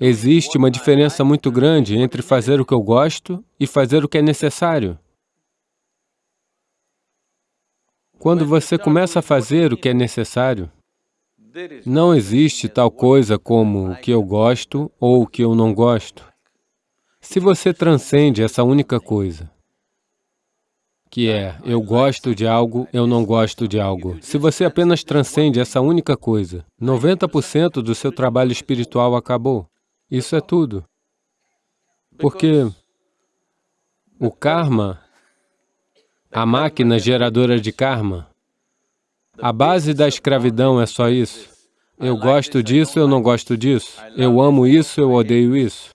Existe uma diferença muito grande entre fazer o que eu gosto e fazer o que é necessário. Quando você começa a fazer o que é necessário, não existe tal coisa como o que eu gosto ou o que eu não gosto. Se você transcende essa única coisa, que é eu gosto de algo, eu não gosto de algo. Se você apenas transcende essa única coisa, 90% do seu trabalho espiritual acabou. Isso é tudo. Porque o karma, a máquina geradora de karma, a base da escravidão é só isso. Eu gosto disso, eu não gosto disso. Eu amo isso, eu odeio isso.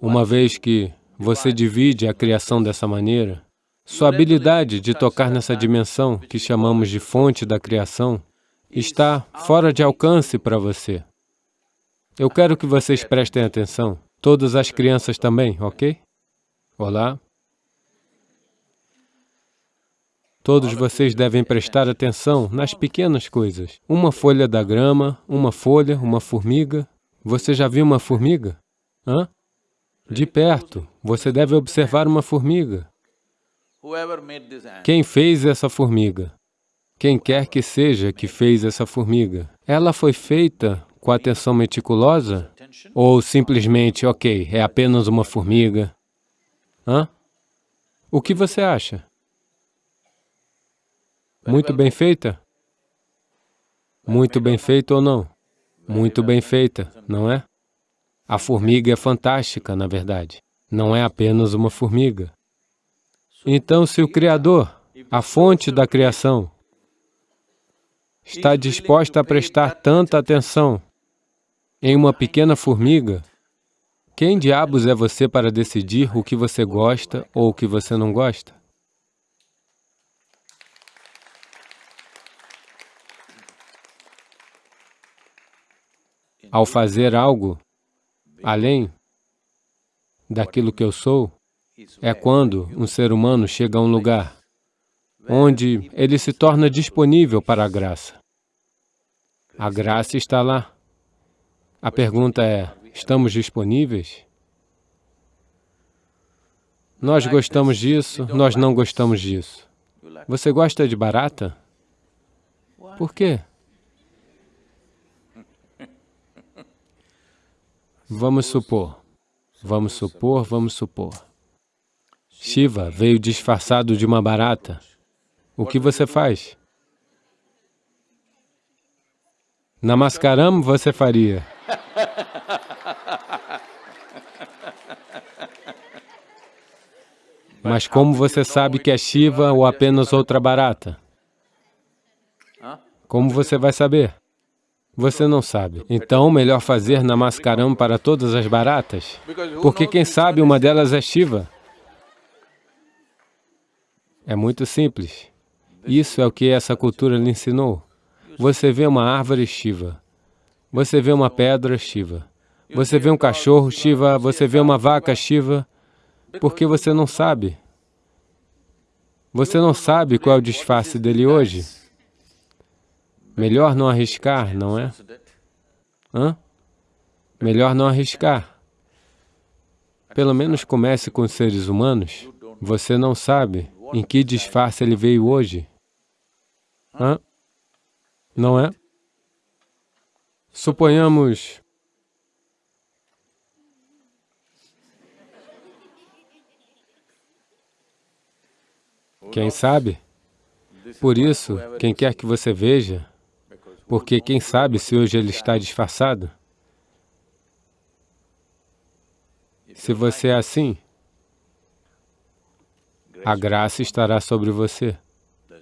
Uma vez que você divide a criação dessa maneira, sua habilidade de tocar nessa dimensão que chamamos de fonte da criação está fora de alcance para você. Eu quero que vocês prestem atenção, todas as crianças também, ok? Olá? Todos vocês devem prestar atenção nas pequenas coisas. Uma folha da grama, uma folha, uma formiga. Você já viu uma formiga? Hã? De perto, você deve observar uma formiga. Quem fez essa formiga? Quem quer que seja que fez essa formiga? Ela foi feita com atenção meticulosa? Ou simplesmente, ok, é apenas uma formiga? Hã? O que você acha? Muito bem feita? Muito bem feita ou não? Muito bem feita, não é? A formiga é fantástica, na verdade. Não é apenas uma formiga. Então, se o Criador, a fonte da criação, está disposta a prestar tanta atenção em uma pequena formiga, quem diabos é você para decidir o que você gosta ou o que você não gosta? Ao fazer algo, além daquilo que eu sou, é quando um ser humano chega a um lugar onde ele se torna disponível para a graça. A graça está lá. A pergunta é, estamos disponíveis? Nós gostamos disso, nós não gostamos disso. Você gosta de barata? Por quê? Vamos supor, vamos supor, vamos supor. Shiva veio disfarçado de uma barata. O que você faz? Namaskaram você faria. Mas como você sabe que é Shiva ou apenas outra barata? Como você vai saber? Você não sabe. Então, melhor fazer Namaskaram para todas as baratas, porque quem sabe uma delas é Shiva. É muito simples. Isso é o que essa cultura lhe ensinou. Você vê uma árvore Shiva, você vê uma pedra Shiva, você vê um cachorro Shiva, você vê uma vaca Shiva, porque você não sabe. Você não sabe qual é o disfarce dele hoje. Melhor não arriscar, não é? Hã? Melhor não arriscar. Pelo menos comece com os seres humanos. Você não sabe em que disfarce ele veio hoje. Hã? Não é? Suponhamos... Quem sabe? Por isso, quem quer que você veja, porque quem sabe se hoje ele está disfarçado? Se você é assim, a graça estará sobre você,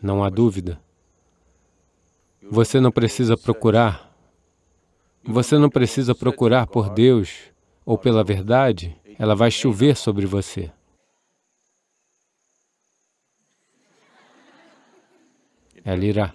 não há dúvida. Você não precisa procurar, você não precisa procurar por Deus ou pela verdade, ela vai chover sobre você. Ela irá.